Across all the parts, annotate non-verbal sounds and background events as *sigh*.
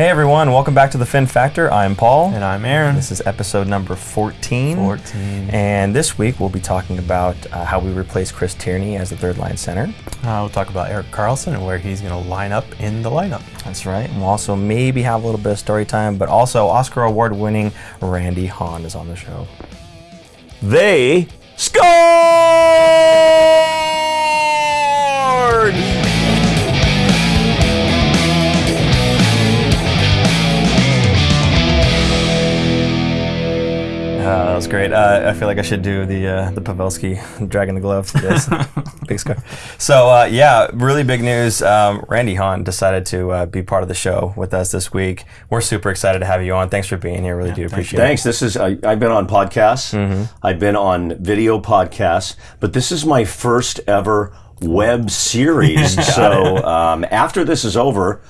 Hey everyone, welcome back to the Fin Factor. I'm Paul. And I'm Aaron. This is episode number 14. 14. And this week we'll be talking about uh, how we replace Chris Tierney as the third line center. Uh, we'll talk about Erik Karlsson and where he's going to line up in the lineup. That's right. And we'll also maybe have a little bit of story time, but also Oscar award winning Randy Hahn is on the show. They scored! Was great. Uh, I feel like I should do the uh, the Pavelski dragging the glove. *laughs* Yes. big score. So uh, yeah, really big news. Um, Randy Hahn decided to uh, be part of the show with us this week. We're super excited to have you on. Thanks for being here. Really Yeah, do thank appreciate Thanks. This is I, I've been on podcasts. I've been on video podcasts, but this is my first ever web series. *laughs* so um, after this is over.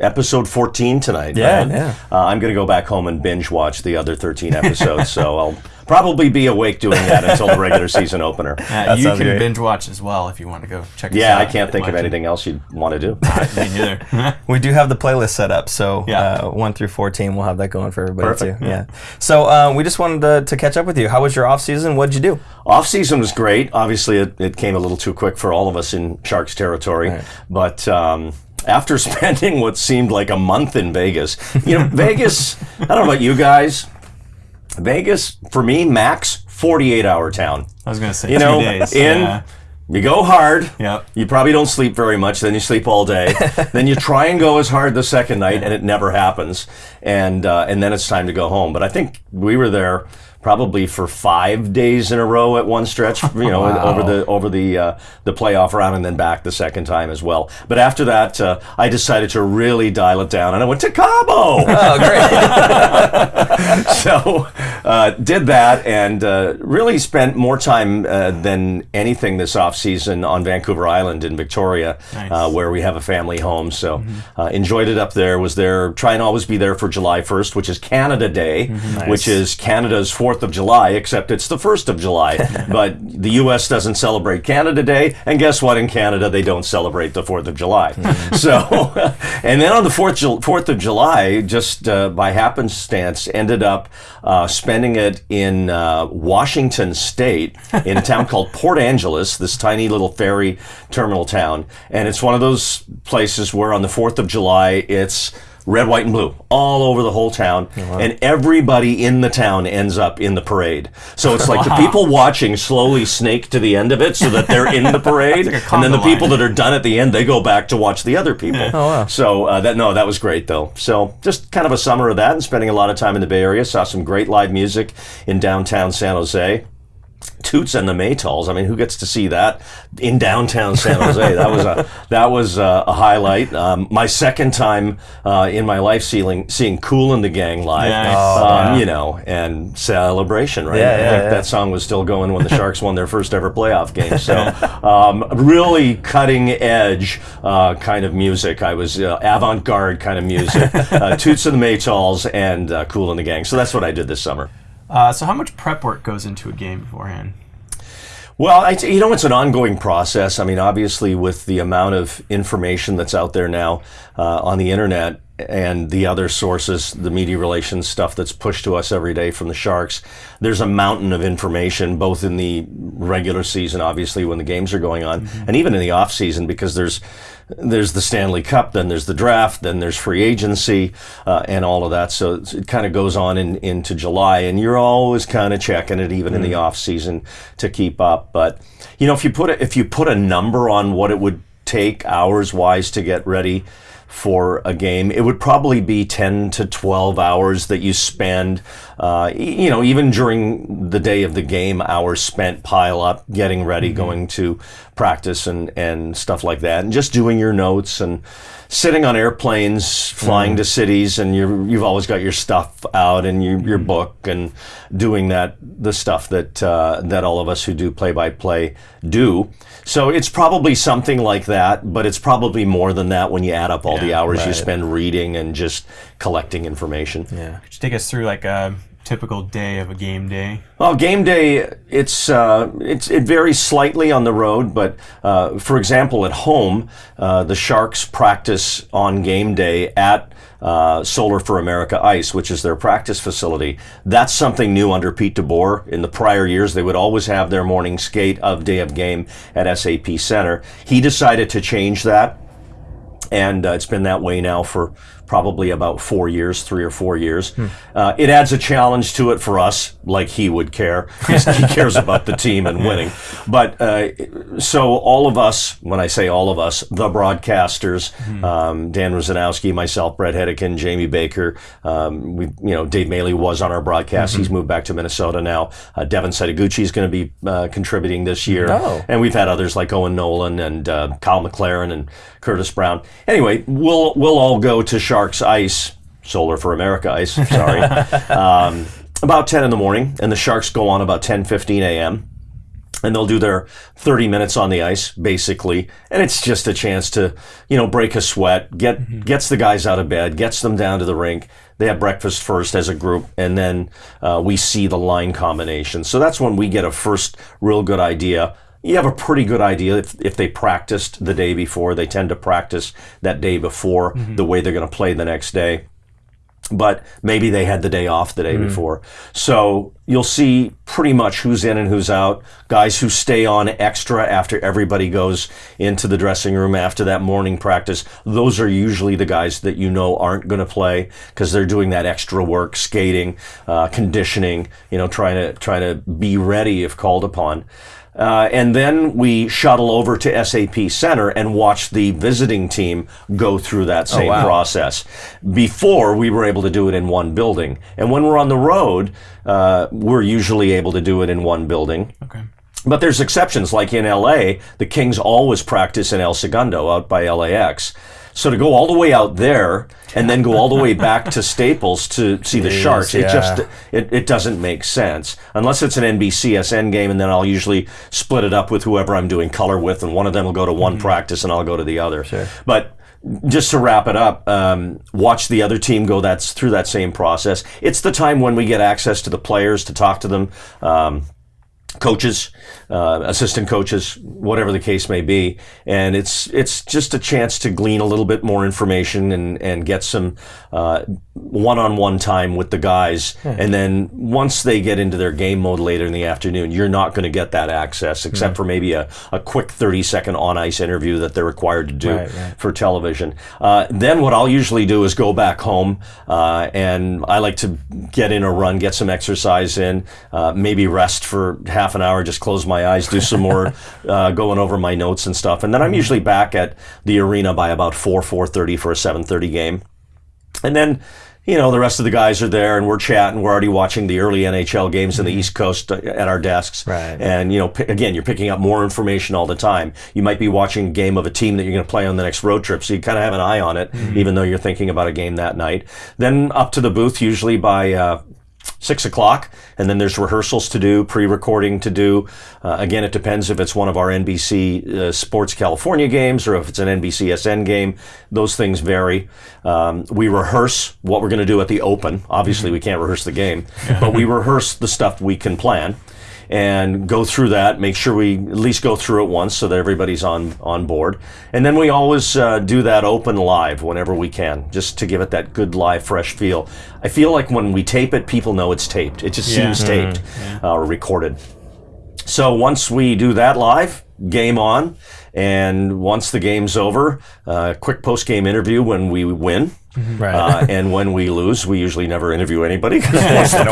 Episode 14 tonight. Yeah, right? yeah. Uh, I'm going to go back home and binge watch the other 13 episodes. so I'll probably be awake doing that until the regular season opener. *laughs* Uh, you can great. binge watch as well if you want to go check us Yeah, out. I can't think of Watch it. anything else you'd want to do. *laughs* Me neither. *laughs* We do have the playlist set up, so Yeah. uh, one through fourteen, we'll have that going for everybody Perfect. too. Yeah. So uh, we just wanted to, to catch up with you. How was your off season? What did you do? Off season was great. Obviously, it, it came a little too quick for all of us in Sharks territory. Right. But um, after spending what seemed like a month in Vegas, you know, Vegas. I don't know about you guys. Vegas for me, max forty-eight hour town. I was going to say You two know, days. in Yeah. you go hard. Yep. You probably don't sleep very much. Then you sleep all day. *laughs* then you try and go as hard the second night, and it never happens. And uh, and then it's time to go home. But I think we were there probably for five days in a row at one stretch. *laughs* You know, Wow. over the over the uh, the playoff round, and then back the second time as well. But after that, uh, I decided to really dial it down, and I went to Cabo. Oh, great. *laughs* so uh, did that and uh, really spent more time uh, than anything this off season on Vancouver Island in Victoria, Nice. uh, where we have a family home. So uh, enjoyed it up there. Was there try and always be there for July 1st, which is Canada Day, which is Canada's Fourth of July, except it's the first of July. *laughs* but the U.S. doesn't celebrate Canada Day, and guess what? In Canada, they don't celebrate the Fourth of July. *laughs* so, *laughs* and then on the Fourth Fourth of July, just uh, by happenstance, ended up uh, spending it in uh, Washington State in a town called Port Angeles, this tiny little ferry terminal town, and it's one of those places where on the Fourth of July, it's red, white, and blue all over the whole town, and everybody in the town ends up in the parade. So it's like the *laughs* people watching slowly snake to the end of it so that they're in the *laughs* parade, like and then the conga people that are done at the end they go back to watch the other people. Oh, wow. So uh, that no, that was great though. So just kind of a summer of that, and spending a lot of time in the Bay Area. Saw some great live music in downtown San Jose. Toots and the Maytals. I mean, who gets to see that in downtown San Jose? that was a that was a, a highlight. Um, my second time uh, in my life seeing seeing Kool and the Gang live. Nice. Oh, um, yeah. You know, and celebration, right? Yeah, I think yeah. that song was still going when the *laughs* Sharks won their first ever playoff game. So, um, really cutting edge uh, kind of music. I was uh, avant garde kind of music. *laughs* uh, Toots and the Maytals and uh, Kool and the Gang. So that's what I did this summer. Uh, so how much prep work goes into a game beforehand? Well, I, you know, it's an ongoing process. I mean, obviously, with the amount of information that's out there now uh, on the internet and the other sources, the media relations stuff that's pushed to us every day from the Sharks, there's a mountain of information, both in the regular season, obviously, when the games are going on, and even in the off season, because there's there's the Stanley Cup, then there's the draft, then there's free agency, uh, and all of that. So it kind of goes on in, into July, and you're always kind of checking it, even in the off season, to keep up. But you know, if you put a, if you put a number on what it would take hours wise to get ready for a game, it would probably be 10 to 12 hours that you spend, uh, you know, even during the day of the game, hours spent pile up, getting ready, going to practice and, and stuff like that, and just doing your notes and sitting on airplanes, flying mm. to cities, and you you've always got your stuff out and your, your mm. book and doing that, the stuff that, uh, that all of us who do play by play do. So it's probably something like that, but it's probably more than that when you add up all the Yeah, hours you spend reading and just collecting information. Yeah. Could you take us through like a typical day of a game day? Well, game day, it's, uh, it's it varies slightly on the road, but uh, for example, at home, uh, the Sharks practice on game day at uh, Solar4America Ice, which is their practice facility. That's something new under Pete DeBoer. In the prior years, they would always have their morning skate of day of game at SAP Center. He decided to change that, and uh, it's been that way now for probably about four years, three or four years. Hmm. Uh, it adds a challenge to it for us, like he would care. he *laughs* cares about the team and winning. But uh, so all of us, when I say all of us, the broadcasters, hmm. um, Dan Rusanowsky, myself, Bret Hedican, Jamie Baker, um, we, you know, Dave Maley was on our broadcast. Mm-hmm. He's moved back to Minnesota now. Uh, Devin Setoguchi is going to be uh, contributing this year, oh. and we've had others like Owen Nolan and uh, Kyle McLaren and Curtis Brown. Anyway, we'll we'll all go to Shark Sharks Ice, Solar4America Ice, sorry, *laughs* um, about 10 in the morning, and the Sharks go on about 10, 15 a.m. And they'll do their 30 minutes on the ice, basically, and it's just a chance to, you know, break a sweat, get mm-hmm. gets the guys out of bed, gets them down to the rink. They have breakfast first as a group, and then uh, we see the line combination. So that's when we get a first real good idea you have a pretty good idea if, if they practiced the day before. They tend to practice that day before mm-hmm. the way they're going to play the next day. But maybe they had the day off the day mm-hmm. before. So you'll see pretty much who's in and who's out. Guys who stay on extra after everybody goes into the dressing room after that morning practice. Those are usually the guys that you know aren't going to play because they're doing that extra work, skating, uh, conditioning, you know, trying to, trying to be ready if called upon. Uh, and then we shuttle over to SAP Center and watch the visiting team go through that oh, same oh, wow. process. Before we were able to do it in one building, and when we're on the road, uh, we're usually able to do it in one building. Okay. But there's exceptions, like in LA, the Kings always practice in El Segundo out by LAX. So to go all the way out there and then go all the way back to Staples to see the Sharks, it just it, it doesn't make sense unless it's an NBCSN game, and then I'll usually split it up with whoever I'm doing color with, and one of them will go to one mm-hmm. practice and I'll go to the other. Sure. But just to wrap it up, um, watch the other team go that's through that same process. It's the time when we get access to the players to talk to them. Um, coaches, uh, assistant coaches, whatever the case may be, and it's it's just a chance to glean a little bit more information and and get some uh, one-on-one time with the guys. Hmm. And then once they get into their game mode later in the afternoon, you're not going to get that access except hmm. for maybe a, a quick 30-second on-ice interview that they're required to do right, right. for television. Uh, then what I'll usually do is go back home, uh, and I like to get in a run, get some exercise in, uh, maybe rest for half an hour, just close my eyes, do some more *laughs* uh, going over my notes and stuff, and then I'm hmm. usually back at the arena by about four four thirty for a seven thirty game, and then you know, the rest of the guys are there and we're chatting. We're already watching the early NHL games in the mm-hmm. East Coast uh, at our desks. Right. And, you know, p- again, you're picking up more information all the time. You might be watching a game of a team that you're going to play on the next road trip. So you kind of have an eye on it, mm-hmm. even though you're thinking about a game that night. Then up to the booth, usually by, uh, six o'clock, and then there's rehearsals to do, pre-recording to do. Uh, again, it depends if it's one of our NBC uh, Sports California games or if it's an NBCSN game. Those things vary. Um, we rehearse what we're going to do at the Open. Obviously, we can't rehearse the game, but we rehearse the stuff we can plan and go through that. Make sure we at least go through it once so that everybody's on on board. And then we always uh, do that open live whenever we can, just to give it that good live, fresh feel. I feel like when we tape it, people know it's taped. It just yeah. seems taped mm-hmm. yeah. uh, or recorded. So once we do that live, game on. And once the game's over, uh, quick post game interview when we win. Mm-hmm. Right. Uh, and when we lose, we usually never interview anybody *laughs* what's the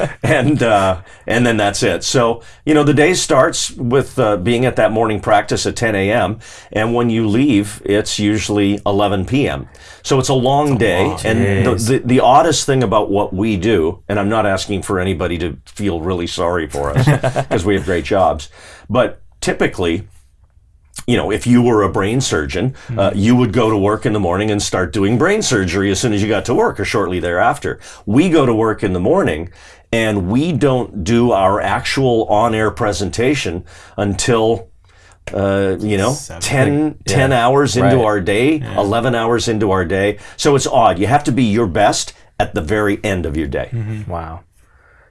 point? *laughs* and uh, and then that's it. So you know the day starts with uh, being at that morning practice at 10 a.m. and when you leave, it's usually 11 p.m. So it's a long day. Oh, and the, the, the oddest thing about what we do, and I'm not asking for anybody to feel really sorry for us *laughs* because we have great jobs, but typically you know, if you were a brain surgeon, mm-hmm. uh, you would go to work in the morning and start doing brain surgery as soon as you got to work or shortly thereafter. We go to work in the morning and we don't do our actual on air presentation until uh, you know, Seven. 10, 10 hours into right. our day, yeah. 11 hours into our day. So it's odd. You have to be your best at the very end of your day. Wow.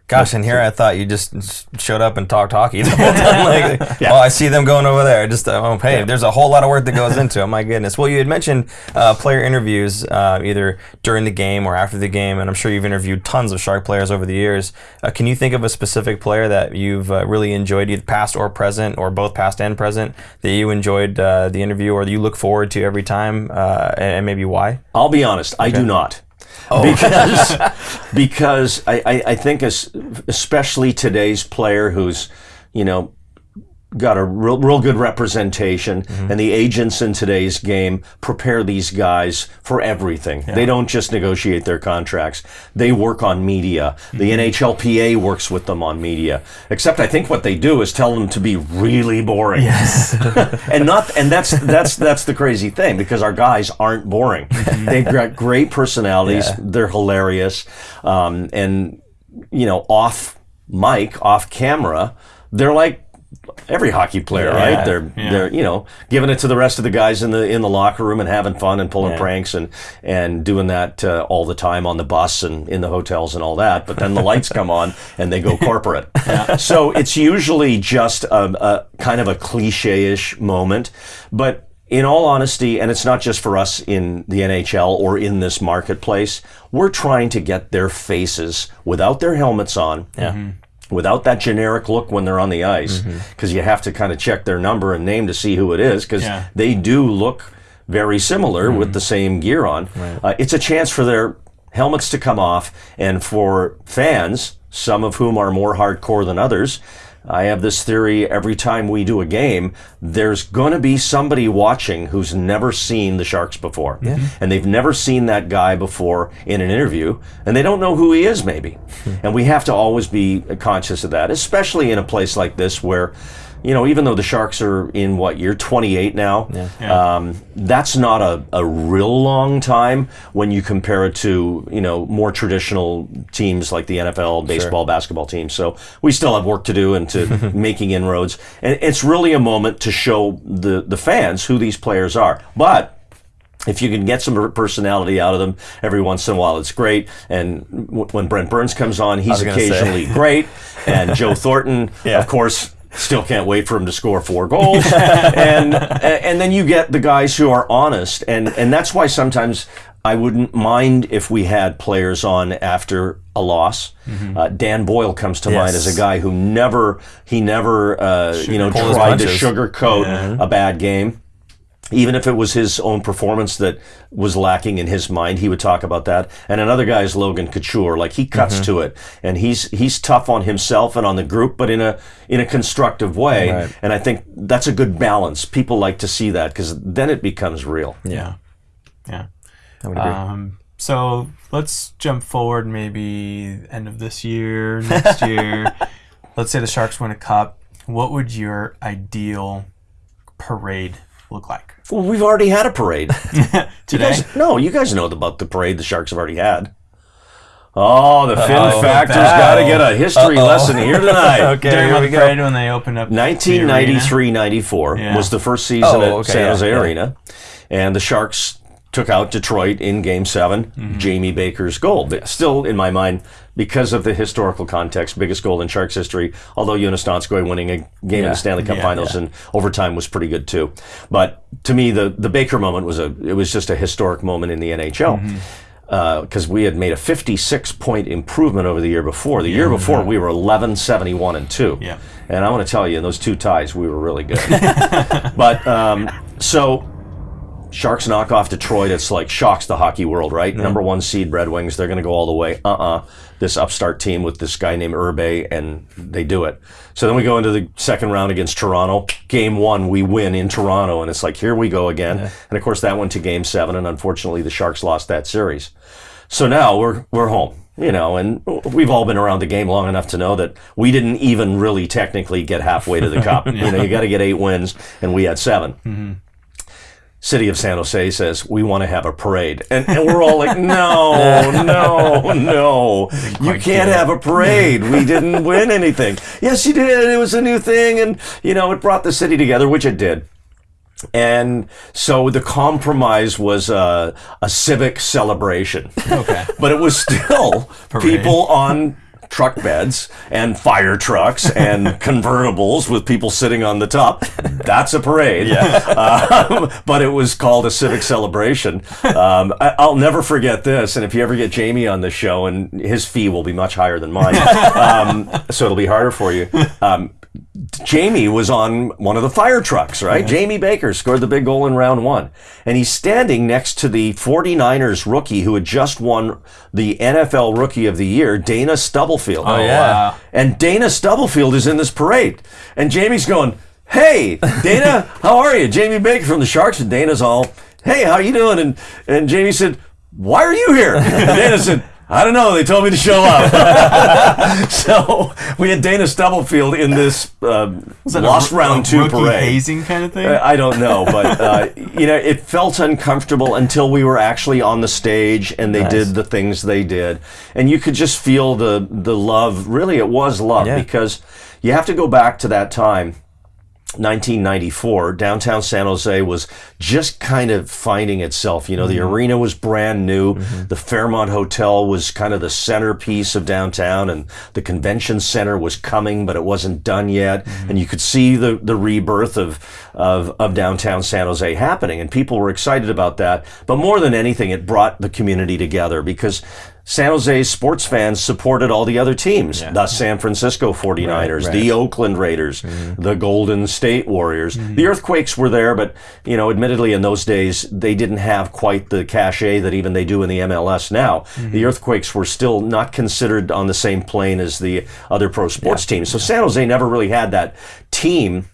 Gosh, and here I thought you just showed up and talked hockey the *laughs* whole time. Like, Yeah. oh, I see them going over there. Just, uh, oh, hey, there's a whole lot of work that goes into it. My goodness. Well, you had mentioned uh, player interviews uh, either during the game or after the game, and I'm sure you've interviewed tons of Shark players over the years. Uh, can you think of a specific player that you've uh, really enjoyed, either past or present, or both past and present, that you enjoyed uh, the interview or that you look forward to every time, uh, and, and maybe why? I'll be honest, I do not. Oh. Because, *laughs* because I, I, I think as, especially today's player who's, you know, got a real, real good representation mm-hmm. and the agents in today's game prepare these guys for everything. They don't just negotiate their contracts. They work on media. The mm-hmm. NHLPA works with them on media. Except I think what they do is tell them to be really boring. Yes. *laughs* and not and that's that's that's the crazy thing because our guys aren't boring. Mm-hmm. They've got great personalities. Yeah. They're hilarious. Um, and you know, off mic, off camera, they're like every hockey player, Yeah. right? They're Yeah. they're you know giving it to the rest of the guys in the in the locker room and having fun and pulling Yeah. pranks and and doing that uh, all the time on the bus and in the hotels and all that. But then the lights come on and they go *laughs* corporate. So it's usually just a, a kind of a cliche-ish moment, but. In all honesty, and it's not just for us in the NHL or in this marketplace, we're trying to get their faces without their helmets on Yeah. Without that generic look when they're on the ice because you have to kind of check their number and name to see who it is because Yeah. they do look very similar with the same gear on. Uh, it's a chance for their helmets to come off and for fans, some of whom are more hardcore than others. I have this theory every time we do a game, there's going to be somebody watching who's never seen the Sharks before. Mm-hmm. And they've never seen that guy before in an interview, and they don't know who he is, maybe. Hmm. and we have to always be conscious of that, especially in a place like this where, you know, even though the Sharks are in what year 28 now, um, that's not a, a real long time when you compare it to, you know, more traditional teams like the NFL, baseball, basketball teams. So we still have work to do into *laughs* making inroads. And it's really a moment to show the, the fans who these players are. But if you can get some personality out of them every once in a while, it's great. And w- when Brent Burns comes on, he's was gonna say. occasionally great. And Joe *laughs* Thornton, Yeah. of course, still can't wait for him to score four goals. *laughs* and and then you get the guys who are honest, and and that's why sometimes. I wouldn't mind if we had players on after a loss. Uh, Dan Boyle comes to mind as a guy who never he never uh, you know tried to sugarcoat a bad game even if it was his own performance that was lacking in his mind, he would talk about that. And another guy is Logan Couture. Like he cuts Mm-hmm. to it, and he's he's tough on himself and on the group, but in a in a constructive way. Right. And I think that's a good balance. People like to see that because then it becomes real. Yeah. Yeah. I would agree. Um, so let's jump forward maybe end of this year, next *laughs* year. let's say the Sharks win a cup. What would your ideal parade look like? Well, we've already had a parade. *laughs* You Today? guys, no, you guys know about the parade the Sharks have already had. Oh, the Fin Uh-oh. Factor's Uh-oh. got to get a history Uh-oh. lesson here tonight. *laughs* okay, During here we the go. parade when they opened up the 1993 94 Yeah. was the first season Oh, at okay, San yeah, Jose yeah. Arena. And the Sharks took out Detroit in game 7 Mm-hmm. Jamie Baker's goal. Still, in my mind, because of the historical context, biggest goal in Sharks history, although Joonas Donskoi winning a game in the Stanley Cup Yeah, Finals and overtime was pretty good too. But to me, the, the Baker moment was a it was just a historic moment in the NHL Mm-hmm. because we had made a 56 point improvement over the year before. The year before, we were 11, 71, and 2. Yeah. And I want to tell you, in those two ties, we were really good. *laughs* but um, so. Sharks knock off Detroit. It's like shocks the hockey world, right? Number one seed Red Wings. They're going to go all the way. Uh uh This upstart team with this guy named Irbe, and they do it. So then we go into the second round against Toronto. Game one, we win in Toronto, and it's like here we go again. And of course, that went to Game seven, and unfortunately, the Sharks lost that series. So now we're we're home, you know, and we've all been around the game long enough to know that we didn't even really technically get halfway to the cup. *laughs* You know, you got to get eight wins, and we had 7 City of San Jose says we want to have a parade, and, and we're all like, no, *laughs* no, no, you can't have a parade. We didn't *laughs* win anything. Yes, you did. It was a new thing, and you know it brought the city together, which it did. And so the compromise was a, a civic celebration. Okay. But it was still *laughs* people on truck beds and fire trucks and *laughs* convertibles with people sitting on the top. That's a parade. *laughs* Um, but it was called a civic celebration. Um, I, I'll never forget this. And if you ever get Jamie on the show, and his fee will be much higher than mine, *laughs* um, so it'll be harder for you. Jamie was on one of the fire trucks, right? Jamie Baker scored the big goal in round one. And he's standing next to the 49ers rookie who had just won the NFL Rookie of the Year, Dana Stubblefield. Oh, oh, yeah. Wow. And Dana Stubblefield is in this parade. And Jamie's going, Hey, Dana, *laughs* how are you? Jamie Baker from the Sharks. And Dana's all, Hey, how you doing? And, and Jamie said, Why are you here? And Dana said, I don't know. They told me to show up. *laughs* so we had Dana Stubblefield in this um, that a lost round a two parade. hazing kind of thing? Uh, I don't know, but *laughs* uh, you know, it felt uncomfortable until we were actually on the stage and they Nice. did the things they did, and you could just feel the the love. Really, it was love Yeah. because you have to go back to that time. 1994, downtown San Jose was just kind of finding itself. You know, the mm-hmm. arena was brand new. Mm-hmm. The Fairmont Hotel was kind of the centerpiece of downtown, and the convention center was coming, but it wasn't done yet. Mm-hmm. And you could see the, the rebirth of, of, of downtown San Jose happening, and people were excited about that. But more than anything, it brought the community together because San Jose sports fans supported all the other teams, the San Francisco 49ers, Right, right. the Oakland Raiders, mm-hmm. the Golden State Warriors. Mm-hmm. The Earthquakes were there, but you know, admittedly, in those days, they didn't have quite the cachet that even they do in the MLS now. Mm-hmm. The Earthquakes were still not considered on the same plane as the other pro sports teams. So San Jose never really had that team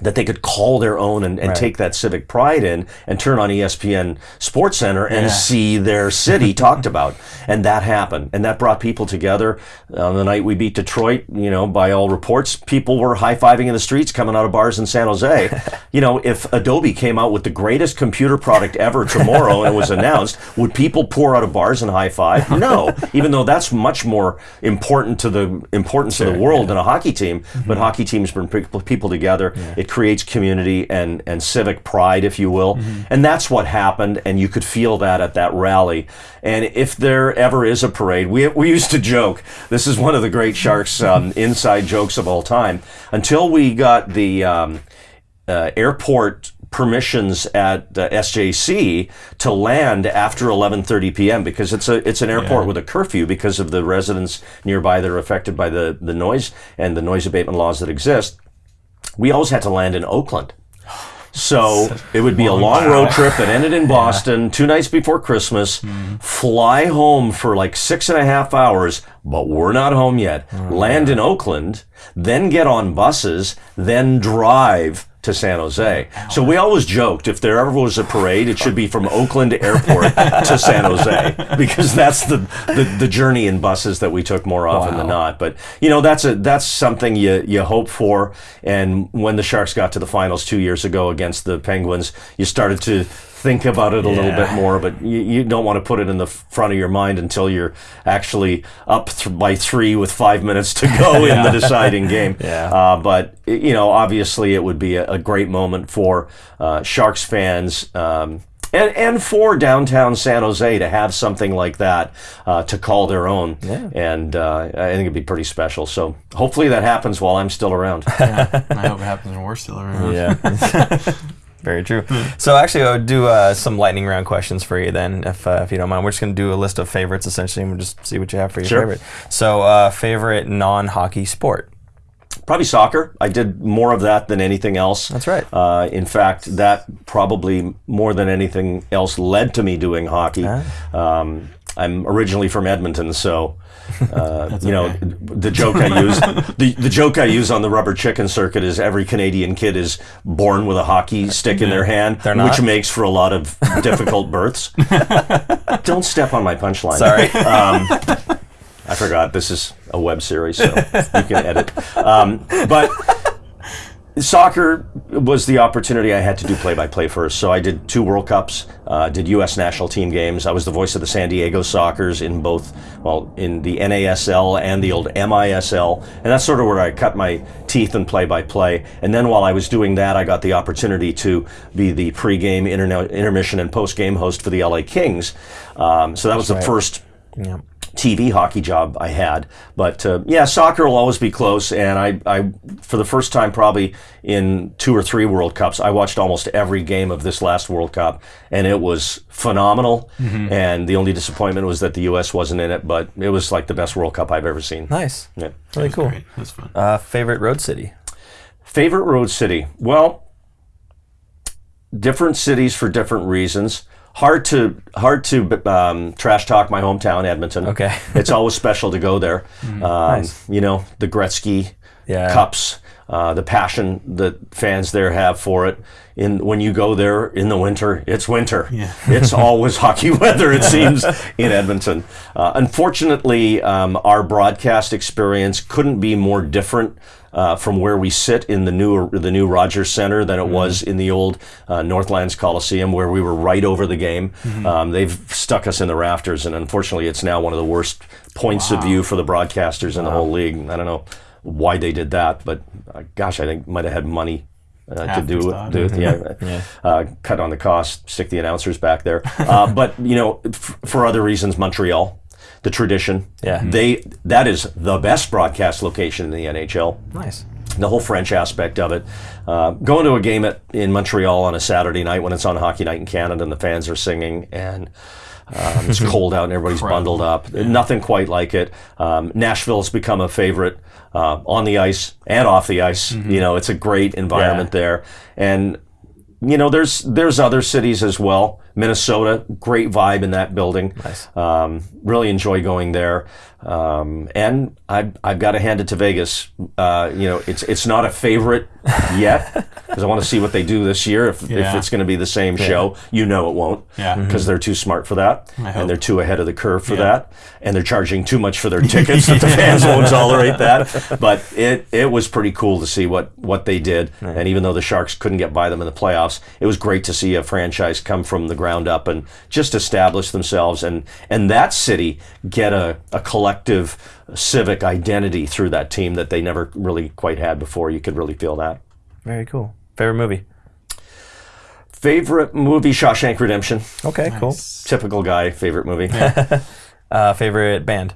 that they could call their own and, and Right. take that civic pride in and turn on ESPN Sports Center and Yeah. see their city *laughs* talked about. And that happened. And that brought people together. On the night we beat Detroit, you know, by all reports, people were high fiving in the streets coming out of bars in San Jose. *laughs* you know, if Adobe came out with the greatest computer product ever tomorrow and it was announced, would people pour out of bars and high five? *laughs* No. Even though that's much more important to the importance of the world than a hockey team. But mm-hmm. hockey teams bring people people together. It creates community and, and civic pride, if you will. And that's what happened. And you could feel that at that rally. And if there ever is a parade, we, we used to joke. This is one of the great Sharks *laughs* um, inside jokes of all time. Until we got the um, uh, airport permissions at uh, SJC to land after 11:30 p.m. because it's a it's an airport with a curfew because of the residents nearby that are affected by the the noise and the noise abatement laws that exist. We always had to land in Oakland. So *sighs* it would be a long road trip that ended in *laughs* Boston two nights before Christmas. Hmm. Fly home for like six and a half hours, but we're not home yet. Oh, land in Oakland, then get on buses, then drive to San Jose. So we always joked if there ever was a parade, it should be from Oakland Airport *laughs* to San Jose because that's the, the, the journey in buses that we took more often than not. But you know that's a that's something you you hope for. And when the Sharks got to the finals two years ago against the Penguins, you started to think about it a little bit more. But you, you don't want to put it in the front of your mind until you're actually up th- by three with five minutes to go *laughs* in the deciding game. *laughs* Yeah. Uh, but you know, obviously, it would be a, a great moment for uh, Sharks fans. Um, and, and for downtown San Jose to have something like that uh, to call their own, Yeah. and uh, I think it'd be pretty special. So hopefully that happens while I'm still around. *laughs* I hope it happens when we're still around. Yeah. Very true. So actually, I would do uh, some lightning round questions for you then, if uh, if you don't mind. We're just going to do a list of favorites essentially, and we'll just see what you have for your Sure. favorite. So, uh, favorite non-hockey sport. Probably soccer. I did more of that than anything else. That's right. Uh, in fact, that probably more than anything else led to me doing hockey. Ah. Um, I'm originally from Edmonton, so uh, *laughs* you know okay. the joke I use. *laughs* the, the joke I use on the rubber chicken circuit is every Canadian kid is born with a hockey stick in their hand, which makes for a lot of difficult births. *laughs* Don't step on my punchline. Sorry. Um, I forgot this is a web series, so you can edit. Um, but soccer was the opportunity I had to do play-by-play first. So I did two World Cups, uh, did U.S. national team games. I was the voice of the San Diego Sockers in both, well, in the NASL and the old MISL, and that's sort of where I cut my teeth in play-by-play. And then while I was doing that, I got the opportunity to be the pre-game, intermission, and post-game host for the LA Kings. Um, so that was the right. first Yeah. TV hockey job I had. But uh, yeah, soccer will always be close. And I, I, for the first time probably in two or three World Cups, I watched almost every game of this last World Cup, and it was phenomenal. And the only disappointment was that the U.S. wasn't in it, but it was like the best World Cup I've ever seen. Nice. Yeah. Really cool. Great. That's fun. Uh, favorite road city? Favorite road city? Well, different cities for different reasons. Hard to hard to um, trash talk my hometown, Edmonton. Okay. it's always special to go there. *laughs* Um, Nice. You know the Gretzky Yeah. Cups, uh, the passion that fans there have for it. In when you go there in the winter, it's winter. Yeah. *laughs* it's always hockey weather. It seems in Edmonton. Uh, unfortunately, um, our broadcast experience couldn't be more different. Uh, from where we sit in the new the new Rogers Center than it was in the old uh, Northlands Coliseum, where we were right over the game. Um, they've stuck us in the rafters, and unfortunately, it's now one of the worst points of view for the broadcasters in the whole league. I don't know why they did that, but uh, gosh, I think might have had money uh, to do it. Do it *laughs* yeah, Uh, cut on the cost, stick the announcers back there. Uh, *laughs* but you know, f- for other reasons, Montreal, the tradition, Yeah. they that is the best broadcast location in the NHL Nice. the whole French aspect of it. Uh, going to a game at, in Montreal on a Saturday night when it's on Hockey Night in Canada and the fans are singing and um, it's *laughs* cold out and everybody's bundled up. Nothing quite like it. Um, Nashville's become a favorite uh, on the ice and off the ice. You know, it's a great environment there. And you know, there's there's other cities as well. Minnesota, great vibe in that building. Nice. Um, really enjoy going there. Um, and I've, I've got to hand it to Vegas. Uh, you know, it's it's not a favorite *laughs* yet because I want to see what they do this year. If, if it's going to be the same show, you know it won't. Yeah. Because they're too smart for that, and they're too ahead of the curve for Yeah. that, and they're charging too much for their *laughs* tickets that the fans won't *laughs* tolerate that. But it it was pretty cool to see what what they did, and even though the Sharks couldn't get by them in the playoffs, it was great to see a franchise come from the ground up and just establish themselves, and and that city get a, a collective civic identity through that team that they never really quite had before. You could really feel that. Very cool. Favorite movie? Favorite movie, Shawshank Redemption. Okay, cool. Typical guy. Favorite movie. *laughs* Uh, favorite band?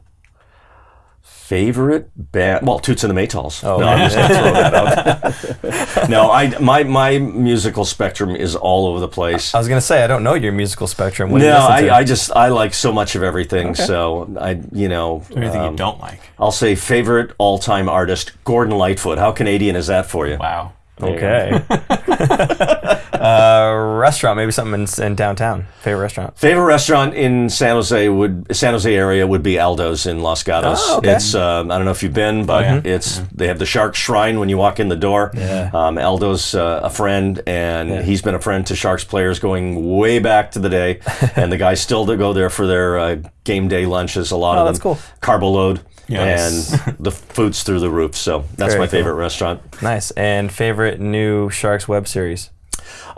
Favorite band? Well, Toots and the Maytals. Oh, no, I'm just gonna throw that out. *laughs* no, I my my musical spectrum is all over the place. I was gonna say I don't know your musical spectrum. What do you no, to? I, I just I like so much of everything. So I you know Anything um, you don't like? I'll say favorite all time artist Gordon Lightfoot. How Canadian is that for you? Wow. okay. *laughs* uh, restaurant, maybe something in, in downtown. Favorite restaurant? Favorite restaurant in San Jose would San Jose area would be Aldo's in Los Gatos. Oh, okay. It's um, I don't know if you've been, but yeah. it's they have the Shark Shrine when you walk in the door. Yeah. Um, Aldo's uh, a friend, and he's been a friend to Sharks players going way back to the day, *laughs* and the guys still to go there for their uh, game day lunches. A lot Oh, of that's them cool. carbo load. Yes. And *laughs* the food's through the roof, so that's Very my cool. favorite restaurant. Nice. And favorite new Sharks web series?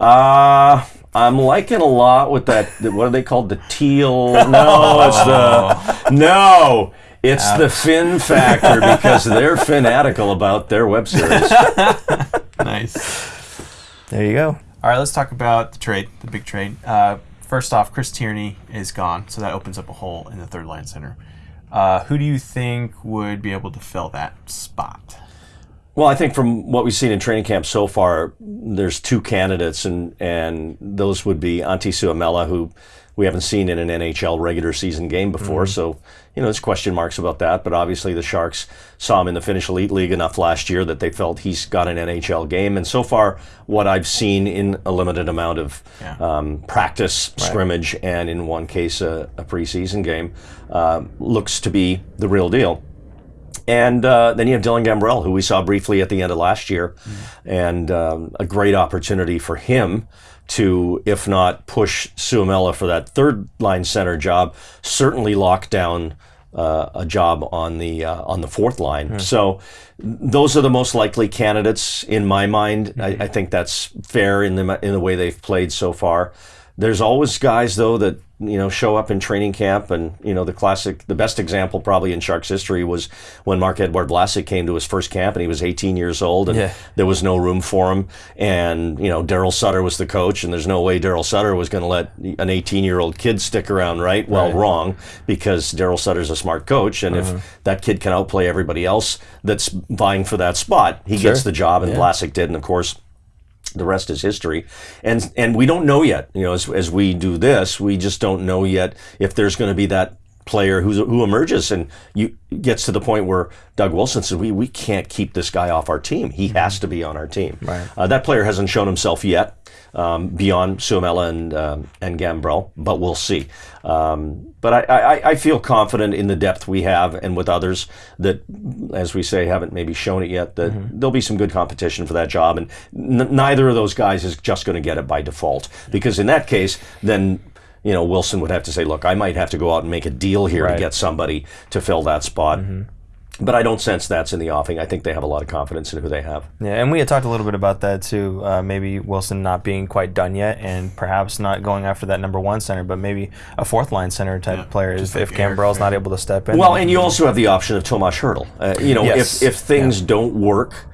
Uh I'm liking a lot with that. What are they called? The teal? *laughs* No, it's the no. It's the Fin Factor because they're fanatical about their web series. *laughs* Nice. There you go. All right, let's talk about the trade, the big trade. Uh, first off, Chris Tierney is gone, so that opens up a hole in the third line center. Uh, who do you think would be able to fill that spot? Well, I think from what we've seen in training camp so far, there's two candidates, and and those would be Antti Suomela, who we haven't seen in an NHL regular season game before. So, you know, there's question marks about that. But obviously, the Sharks saw him in the Finnish Elite League enough last year that they felt he's got an NHL game. And so far, what I've seen in a limited amount of Yeah. um, practice, scrimmage, and in one case, a, a preseason game, uh, looks to be the real deal. And uh, then you have Dylan Gambrell, who we saw briefly at the end of last year, and um, a great opportunity for him to, if not push Suomela for that third line center job, certainly lock down uh, a job on the uh, on the fourth line. So those are the most likely candidates in my mind. I, I think that's fair in the in the way they've played so far. There's always guys though that you know show up in training camp, and you know the classic, the best example probably in Sharks history was when Marc-Edouard Vlasic came to his first camp, and he was 18 years old, and Yeah. there was no room for him. And you know Daryl Sutter was the coach, and there's no way Daryl Sutter was going to let an 18 year old kid stick around, right? Well, Right. wrong, because Daryl Sutter's a smart coach, and if uh-huh. that kid can outplay everybody else that's vying for that spot, he gets the job, and Vlasic did, and of course the rest is history. And and we don't know yet. You know, as, as we do this, we just don't know yet if there's going to be that player who's, who emerges and you gets to the point where Doug Wilson says we, we can't keep this guy off our team. He has to be on our team. Right. Uh, that player hasn't shown himself yet um, beyond Suomela and um, and Gambrell, but we'll see. Um, but I, I, I feel confident in the depth we have and with others that, as we say, haven't maybe shown it yet, that there'll be some good competition for that job. And n- neither of those guys is just going to get it by default. Because in that case, then, you know, Wilson would have to say, look, I might have to go out and make a deal here to get somebody to fill that spot. But I don't sense that's in the offing. I think they have a lot of confidence in who they have. Yeah, and we had talked a little bit about that too. Uh, maybe Wilson not being quite done yet, and perhaps not going after that number one center, but maybe a fourth line center type Yeah, player if, if like Eric, Gambrell's not able to step in. Well, and you also have the option of Tomas Hertl. Uh, you know, Yes. if if things don't work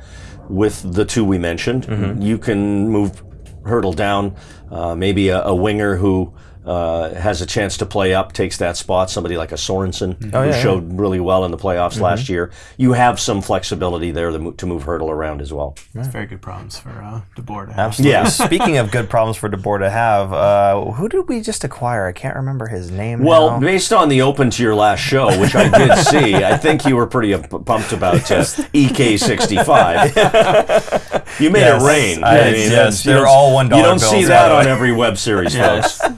with the two we mentioned, Mm-hmm. you can move Hertl down. Uh, maybe a, a winger who uh, has a chance to play up takes that spot. Somebody like a Sorensen Oh, who yeah, Mm-hmm. showed really well in the playoffs last year. You have some flexibility there to, mo- to move Hertl around as well. It's very good problems for uh, DeBoer to have. Absolutely. Yeah. *laughs* Speaking of good problems for DeBoer to have, uh, who did we just acquire? I can't remember his name. Well, now. based on the open to your last show, which I did *laughs* see, I think you were pretty uh, pumped about uh, EK65. *laughs* you made Yes. it rain. I- yes, that's- you they're don't- all $1 You don't see bills, by that on every web series, Yes. folks.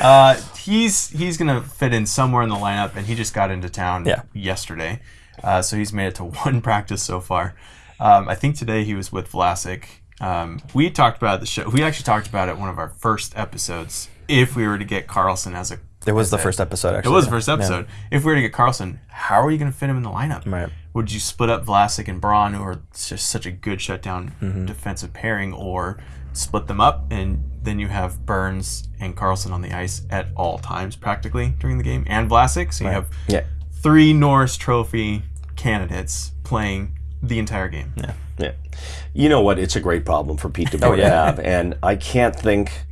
Uh, he's he's gonna fit in somewhere in the lineup, and he just got into town Yeah. yesterday, uh, so he's made it to *laughs* one practice so far. Um, I think today he was with Vlasic. Um, we talked about the show. We actually talked about it one of our first episodes. If we were to get Karlsson as a, it was the first episode. Actually. It was the first episode. If we were to get Karlsson, how are you going to fit him in the lineup? Right. Would you split up Vlasic and Braun, who are just such a good shutdown Mm-hmm. defensive pairing, or split them up and then you have Burns and Karlsson on the ice at all times practically during the game, and Vlasic, so you have Yeah. three Norris Trophy candidates playing the entire game. Yeah. Yeah. You know what? It's a great problem for Pete DeBoer Oh, yeah. to *laughs* have, and I can't think,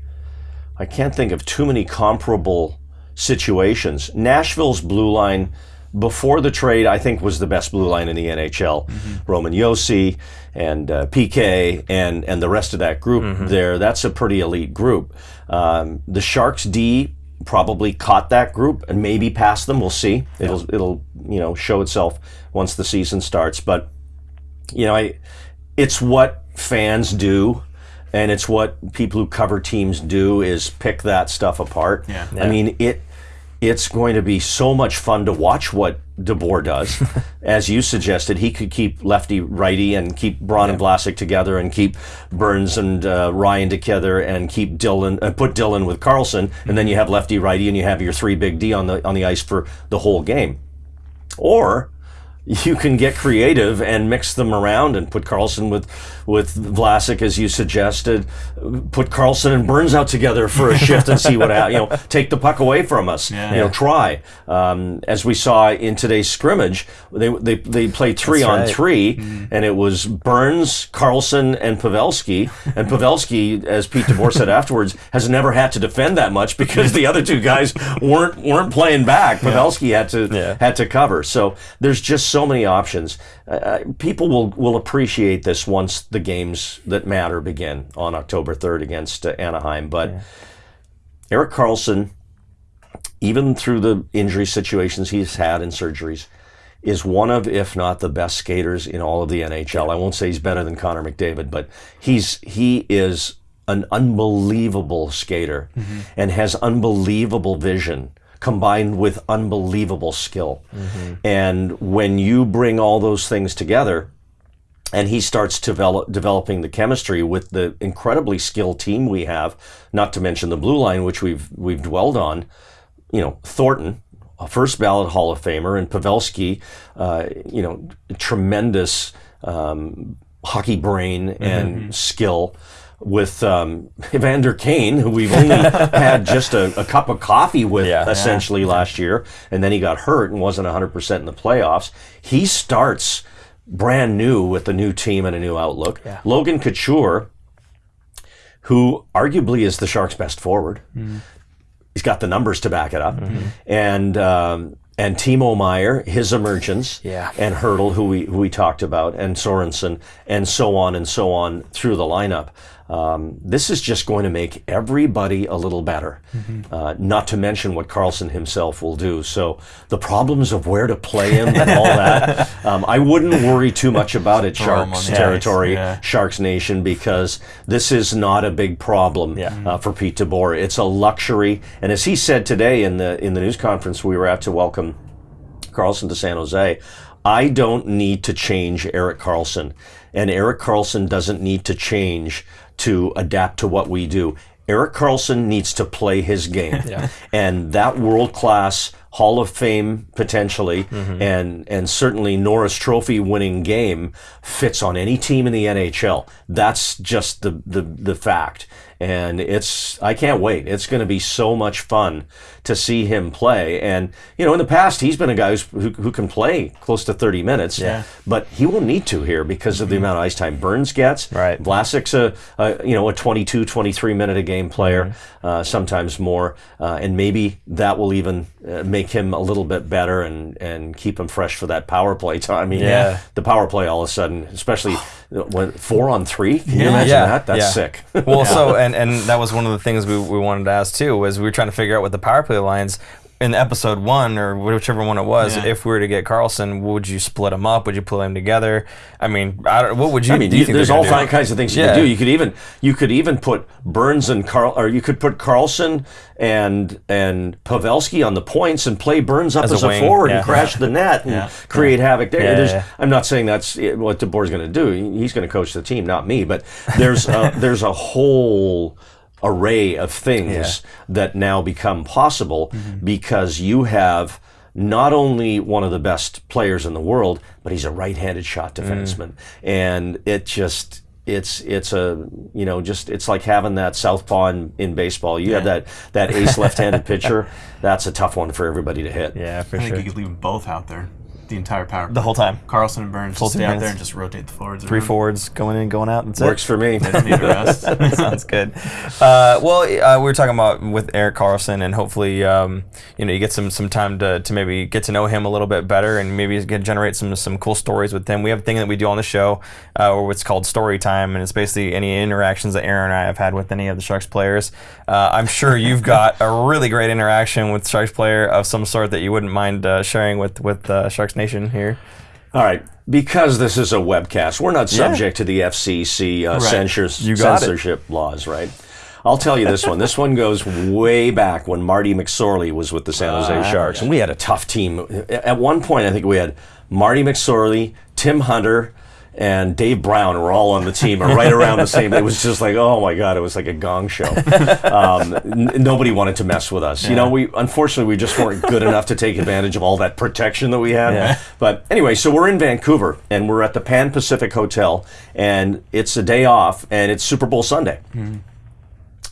I can't think of too many comparable situations. Nashville's blue line before the trade, I think, was the best blue line in the NHL. Mm-hmm. Roman Josi and uh, PK and and the rest of that group there. That's a pretty elite group. Um, the Sharks D probably caught that group and maybe passed them. We'll see. It'll it'll you know show itself once the season starts, but you know, I, it's what fans do, and it's what people who cover teams do is pick that stuff apart. Yeah. I mean, it it's going to be so much fun to watch what DeBoer does. *laughs* As you suggested, he could keep lefty righty and keep Braun and Vlasic together and keep Burns and uh, Ryan together and keep Dylan uh, put Dylan with Karlsson, and then you have lefty righty and you have your three big D on the on the ice for the whole game. Or you can get creative and mix them around and put Karlsson with with Vlasic as you suggested. Put Karlsson and Burns out together for a shift and see what happens. You know, take the puck away from us. Yeah. You know, try. Um, as we saw in today's scrimmage, they they, they played three That's on right. 3 and it was Burns, Karlsson, and Pavelski. And Pavelski, as Pete DeBoer said afterwards, has never had to defend that much because the other two guys weren't weren't playing back. Pavelski had to Yeah. had to cover. So there's just so many options. Uh, Uh, people will will appreciate this once the games that matter begin on October 3rd against uh, Anaheim. But Erik Karlsson, even through the injury situations he's had and surgeries, is one of, if not the best skaters in all of the NHL. I won't say he's better than Connor McDavid, but he's he is an unbelievable skater and has unbelievable vision combined with unbelievable skill. And when you bring all those things together, and he starts develop, developing the chemistry with the incredibly skilled team we have, not to mention the blue line, which we've we've dwelled on. You know, Thornton, a first ballot Hall of Famer, and Pavelski, uh, you know, tremendous um, hockey brain and skill. With um, Evander Kane, who we've only *laughs* had just a, a cup of coffee with Yeah. essentially last year, and then he got hurt and wasn't 100% in the playoffs. He starts brand new with a new team and a new outlook. Logan Couture, who arguably is the Sharks' best forward, he's got the numbers to back it up, and um, and Timo Meier, his emergence, Yeah. and Hertl, who we who we talked about, and Sorensen, and so on and so on through the lineup. Um, this is just going to make everybody a little better. Uh, not to mention what Karlsson himself will do. So the problems of where to play him and all that, *laughs* um, I wouldn't worry too much about it. Sharks on the ice, territory, yeah. Sharks Nation, because this is not a big problem Yeah. uh, for Pete DeBoer. It's a luxury, and as he said today in the in the news conference we were at to welcome Karlsson to San Jose, I don't need to change Erik Karlsson, and Erik Karlsson doesn't need to change to adapt to what we do. Erik Karlsson needs to play his game, *laughs* and that world class Hall of Fame potentially, and and certainly Norris Trophy winning game fits on any team in the NHL. That's just the the the fact, and it's I can't wait. It's going to be so much fun to see him play. And you know, in the past, he's been a guy who's, who who can play close to thirty minutes. Yeah. But he won't need to here because of the amount of ice time Burns gets. Right. Vlasic's a, a you know a 22, 23 minute a game player, uh, sometimes more, uh, and maybe that will even uh, make him a little bit better and and keep him fresh for that power play time. I mean, Yeah. the power play all of a sudden, especially when four on three. Can you Yeah. imagine Yeah, that? That's yeah. sick. well, so *laughs* and and that was one of the things we, we wanted to ask too was we were trying to figure out what the power play lines in episode one or whichever one it was. Yeah. If we were to get Karlsson, would you split them up? Would you play them together? I mean, I don't, what would you? I mean, do you there's all do? kinds of things you Yeah. could do. You could even you could even put Burns and Carl, or you could put Karlsson and and Pavelski on the points and play Burns up As as, a a, forward yeah. and crash the net and create havoc there. Yeah, There's, yeah. I'm not saying that's what DeBoer's going to do. He's going to coach the team, not me. But there's a, *laughs* there's a whole array of things that now become possible Mm-hmm. because you have not only one of the best players in the world, but he's a right-handed shot Mm. defenseman, and it just it's it's a you know just it's like having that southpaw in, in baseball. You have that that ace left-handed *laughs* pitcher. That's a tough one for everybody to hit. Yeah, for I think sure. you could leave them both out there the entire power. The whole time. Karlsson and Burns Full just two stay out there and just rotate the forwards. Three around. forwards going in, going out. That's Works it. for me. They don't need the rest. *laughs* Sounds good. Uh, well, uh, we were talking about with Erik Karlsson, and hopefully, um, you know, you get some some time to, to maybe get to know him a little bit better, and maybe get, generate some some cool stories with him. We have a thing that we do on the show, uh, or what's called story time, and it's basically any interactions that Aaron and I have had with any of the Sharks players. Uh, I'm sure you've got a really great interaction with Sharks player of some sort that you wouldn't mind uh, sharing with with uh, Sharks Nation here. All right. Because this is a webcast, we're not subject to the FCC uh, censors, You got it. censorship laws, right? I'll tell you this one. This one goes way back when Marty McSorley was with the San Jose Ah, Sharks. And we had a tough team. At one point, I think we had Marty McSorley, Tim Hunter, and Dave Brown were all on the team and right around the same. It was just like, oh my God, it was like a gong show. Um, nobody wanted to mess with us. You know, we unfortunately we just weren't good enough to take advantage of all that protection that we had. Yeah. But anyway, so we're in Vancouver and we're at the Pan Pacific Hotel and it's a day off and it's Super Bowl Sunday.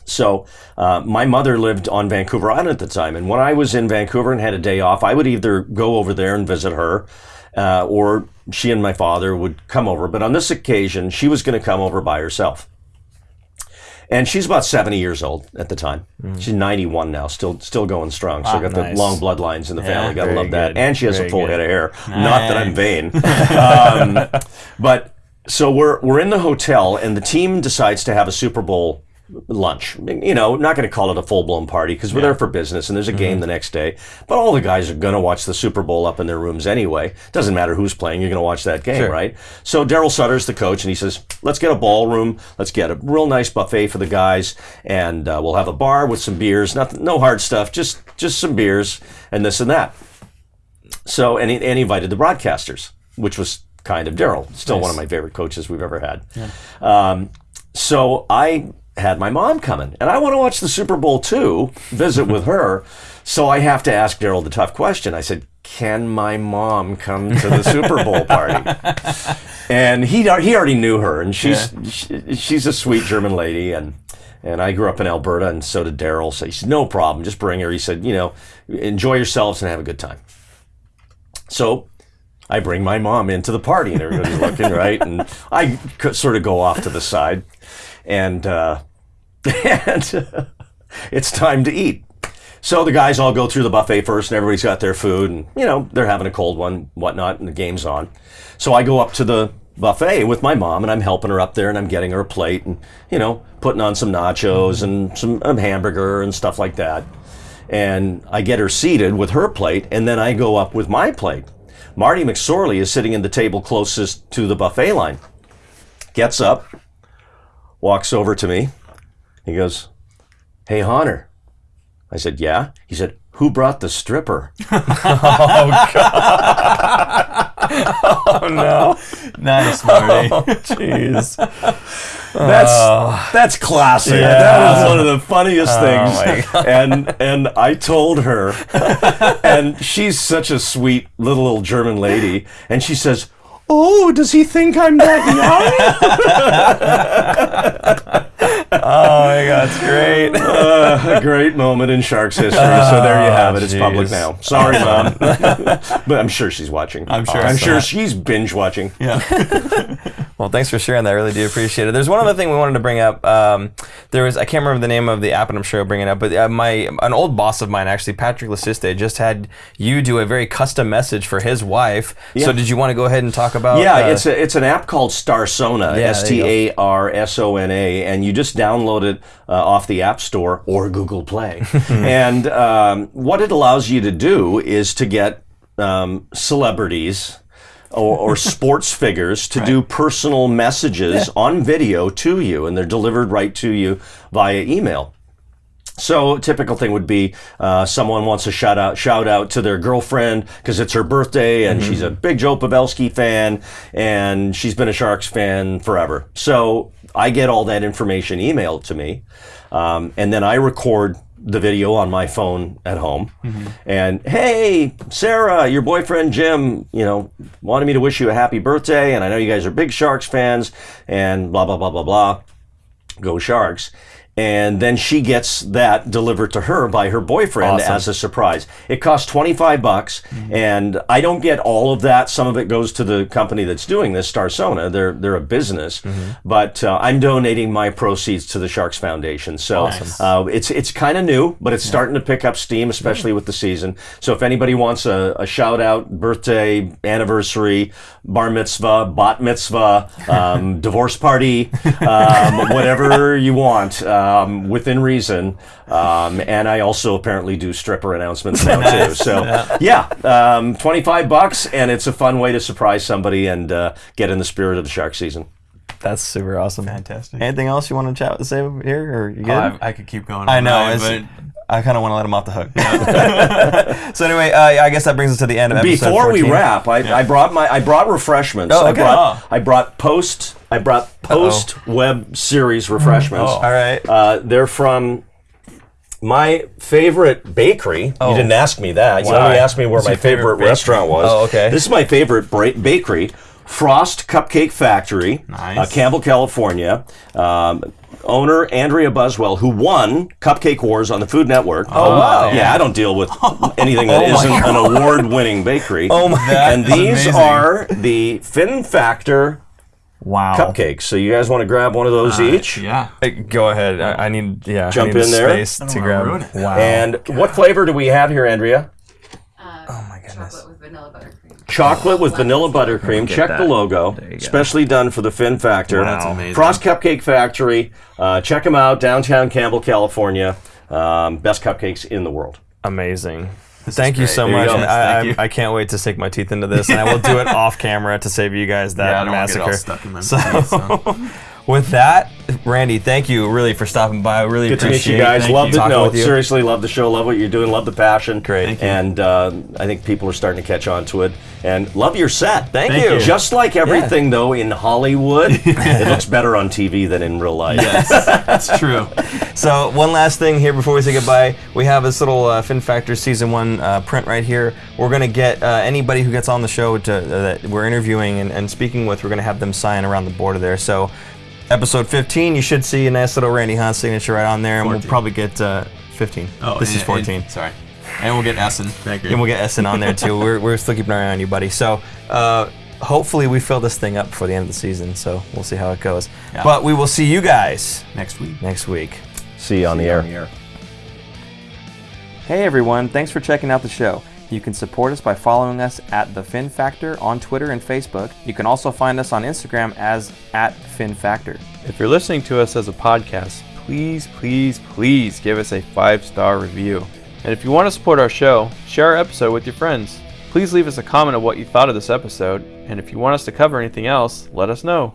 So uh, my mother lived on Vancouver Island at the time, and when I was in Vancouver and had a day off, I would either go over there and visit her, uh, or she and my father would come over. But on this occasion, she was going to come over by herself. And she's about 70 years old at the time. She's 91 now, still still going strong. So got nice. the long bloodlines in the family. Got to very love that. And she has Very a full good. head of hair. Not that I'm vain. *laughs* um, *laughs* but so we're we're in the hotel, and the team decides to have a Super Bowl lunch. You know, not going to call it a full blown party because we're there for business, and there's a game the next day. But all the guys are going to watch the Super Bowl up in their rooms anyway. Doesn't matter who's playing; you're going to watch that game, Sure. right? So Darryl Sutter's the coach, and he says, "Let's get a ballroom. Let's get a real nice buffet for the guys, and uh, we'll have a bar with some beers. Nothing, no hard stuff. Just just some beers and this and that." So, and he, and he invited the broadcasters, which was kind of Darryl. Still one of my favorite coaches we've ever had. Um, so I had my mom coming, and I want to watch the Super Bowl too, visit with her. So I have to ask Darryl the tough question. I said, "Can my mom come to the Super Bowl party?" *laughs* And he he already knew her, and she's she, she's a sweet German lady, and and I grew up in Alberta, and so did Darryl. So he said, "No problem, just bring her." He said, "You know, enjoy yourselves and have a good time." So I bring my mom into the party, and everybody's looking right, and I sort of go off to the side, and uh, *laughs* and it's time to eat. So the guys all go through the buffet first, and everybody's got their food, and you know they're having a cold one, whatnot, and the game's on. So I go up to the buffet with my mom, and I'm helping her up there, and I'm getting her a plate, and you know putting on some nachos and some um, hamburger and stuff like that. And I get her seated with her plate, and then I go up with my plate. Marty McSorley is sitting in the table closest to the buffet line. Gets up, walks over to me. He goes, Hey, Honor. I said, Yeah. He said, Who brought the stripper? *laughs* Oh God. *laughs* oh, no. Nice, Marty. *laughs* Oh, jeez. That's oh. that's classic. Yeah. That was one of the funniest oh, things. And and I told her, and she's such a sweet little old German lady, and she says, "Oh, does he think I'm that *laughs* young?" Oh my god, it's great. Uh, a great moment in Sharks history. so there you have it. It's public now. Sorry, *laughs* mom, but I'm sure she's watching. I'm sure I'm so. sure *laughs* she's binge watching. yeah. Well, thanks for sharing that. I really do appreciate it. There's one other thing we wanted to bring up. Um, there was I can't remember the name of the app, and I'm sure I'll bring it up. But uh, my an old boss of mine, actually Patrick Lasiste, just had you do a very custom message for his wife. Yeah. So did you want to go ahead and talk about? Yeah, uh, it's a, it's an app called Starsona, Yeah, S T A R S O N A, and you just download it uh, off the App Store or Google Play. *laughs* and um, what it allows you to do is to get um, celebrities. Or, or *laughs* sports figures to do personal messages on video to you, and they're delivered right to you via email. So a typical thing would be uh, someone wants a shout out shout out to their girlfriend because it's her birthday and she's a big Joe Pavelski fan and she's been a Sharks fan forever. So I get all that information emailed to me, um, and then I record the video on my phone at home. And hey, Sarah, your boyfriend Jim, you know, wanted me to wish you a happy birthday, and I know you guys are big Sharks fans, and blah blah blah blah blah go Sharks. And then she gets that delivered to her by her boyfriend Awesome. as a surprise. It costs 25 bucks and I don't get all of that. Some of it goes to the company that's doing this, Starsona. They're they're a business, but uh, I'm donating my proceeds to the Sharks Foundation. So uh, it's it's kind of new, but it's starting to pick up steam, especially with the season. So if anybody wants a, a shout out, birthday, anniversary, bar mitzvah, bat mitzvah, *laughs* um, divorce party, um, whatever you want, um, within reason. Um, and I also apparently do stripper announcements now too. So yeah, um, twenty five bucks, and it's a fun way to surprise somebody and uh, get in the spirit of the shark season. that's super awesome. Fantastic. Anything else you want to chat say here, or you good? Oh, I, I could keep going. I know. night, it's- but I kind of want to let him off the hook. *laughs* so anyway, uh, I guess that brings us to the end of episode Before we wrap, I, I brought my I brought refreshments. Oh, I okay. brought Oh. I brought post I brought post web series refreshments. Oh. All right. Uh, they're from my favorite bakery. Oh. You didn't ask me that. You only asked me where my favorite favorite, restaurant was. Oh, okay. This is my favorite bakery, Frost Cupcake Factory, Nice. uh, Campbell, California. Um, owner Andrea Buswell, who won Cupcake Wars on the Food Network. Oh, wow. Yeah, I don't deal with *laughs* anything that Oh, my not an award-winning bakery. Oh my That And these amazing. are the Fin Factor Wow. cupcakes. So you guys want to grab one of those each? Yeah. Hey, Go ahead. I, I need yeah. I Jump need in there. Space don't to grab. ruin it. Wow. And what flavor do we have here, Andrea? oh my goodness. Chocolate with vanilla buttercream. Chocolate with vanilla buttercream. Check that. the logo. There you go. Specially done for the Fin Factor. Wow. That's amazing. Frost Cupcake Factory. Uh, check them out, downtown Campbell, California. Um, best cupcakes in the world. Amazing. Thank you so There much. go. and I, I- you. I can't wait to sink my teeth into this, and I will do it *laughs* off camera to save you guys that Yeah, I don't want to massacre. get all stuck in my So- teeth, so. *laughs* with that, Randy, thank you really for stopping by. I really Good to meet appreciate you guys. Thank love you. the no, seriously, love the show. Love what you're doing. Love the passion. Great. And uh, I think people are starting to catch on to it. And love your set. Thank, Thank you. you. Just like everything though in Hollywood, *laughs* it looks better on TV than in real life. Yes, that's true. So one last thing here before we say goodbye, we have this little uh, Fin Factor season one uh, print right here. We're gonna get uh, anybody who gets on the show to, uh, that we're interviewing and, and speaking with. We're gonna have them sign around the border there. So episode 15, you should see a nice little Randy Hahn signature right on there, and we'll probably get uh, 15. Oh, this and- is 14. and- sorry. And we'll get Essen. Thank you. and we'll get Essen on there too. *laughs* we're, we're still keeping an eye on you, buddy. So uh, hopefully we fill this thing up before the end of the season. So we'll see how it goes. Yeah. But we will see you guys next week. next week. See you on the air. on the air. Hey everyone, thanks for checking out the show. You can support us by following us at The Fin Factor on Twitter and Facebook. You can also find us on Instagram as at Fin Factor. If you're listening to us as a podcast, please, please, please give us a five star review. And if you want to support our show, share our episode with your friends. Please leave us a comment of what you thought of this episode, and if you want us to cover anything else, let us know.